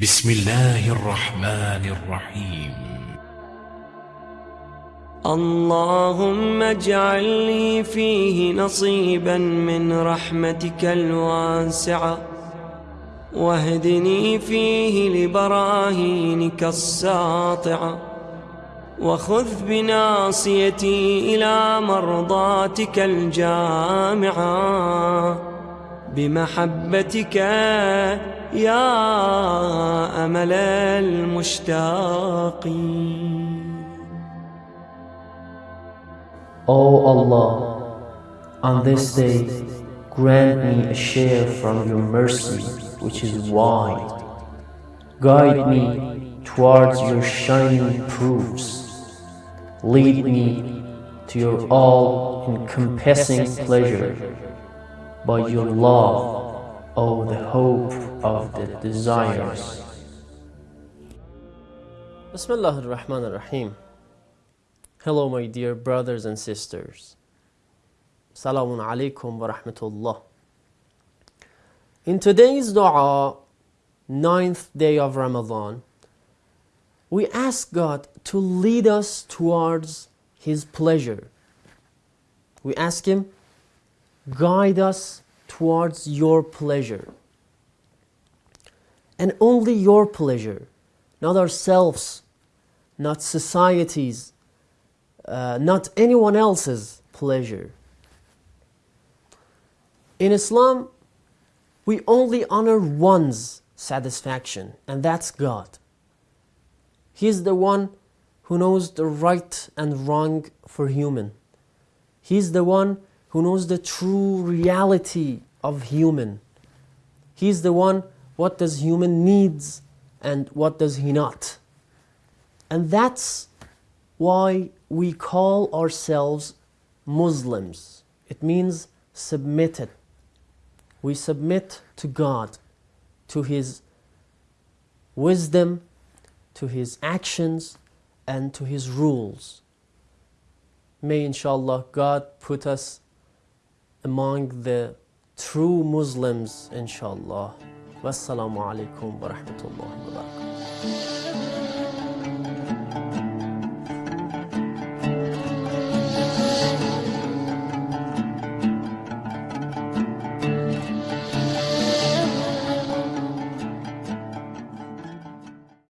بسم الله الرحمن الرحيم. اللهم اجعل لي فيه نصيبا من رحمتك الواسعة. واهدني فيه لبراهينك الساطعة. وخذ بناصيتي إلى مرضاتك الجامعة. بمحبتك يا أمل المشتاقين O Allah, on this day, grant me a share from your mercy, which is wide. Guide me towards your shining proofs. Lead me to your all-encompassing pleasure by your love, O the hope of the desires. Bismillah ar-Rahman ar-Rahim. Hello my dear brothers and sisters. Salamun alaikum wa rahmatullah. In today's dua, ninth day of Ramadan, we ask God to lead us towards His pleasure. We ask Him, guide us towards your pleasure. And only your pleasure, not ourselves, not society's, uh, not anyone else's pleasure. In Islam, we only honor one's satisfaction, and that's God. He's the one who knows the right and wrong for human. He's the one who knows the true reality of human. He's the one what does human needs and what does he not. And that's why we call ourselves Muslims. It means submitted. We submit to God, to His wisdom, to His actions, and to His rules. May inshallah God put us among the true Muslims inshallah. Wassalamu alaikum wa rahmatullahi wa barakatuh.